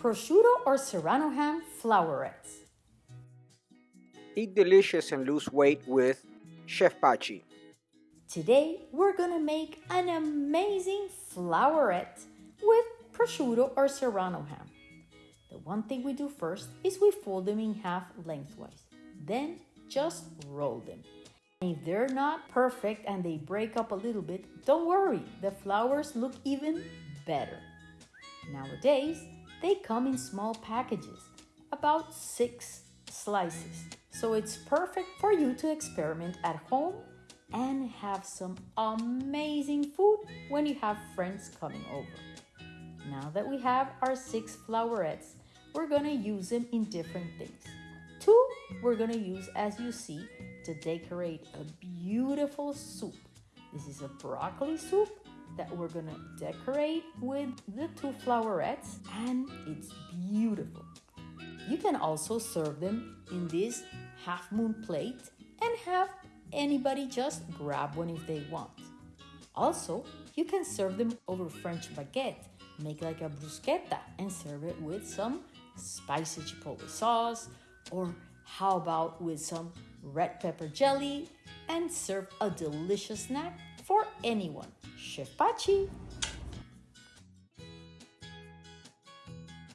prosciutto or serrano ham flowerets. Eat delicious and lose weight with Chef Pachi. Today, we're gonna make an amazing flowerette with prosciutto or serrano ham. The one thing we do first is we fold them in half lengthwise. Then just roll them. If they're not perfect and they break up a little bit, don't worry, the flowers look even better. Nowadays, they come in small packages, about six slices. So it's perfect for you to experiment at home and have some amazing food when you have friends coming over. Now that we have our six flowerets, we're gonna use them in different things. Two, we're gonna use, as you see, to decorate a beautiful soup. This is a broccoli soup that we're gonna decorate with the two flowerets and it's beautiful. You can also serve them in this half moon plate and have anybody just grab one if they want. Also, you can serve them over French baguette, make like a bruschetta and serve it with some spicy chipotle sauce or how about with some red pepper jelly and serve a delicious snack for anyone. Chef Pachi!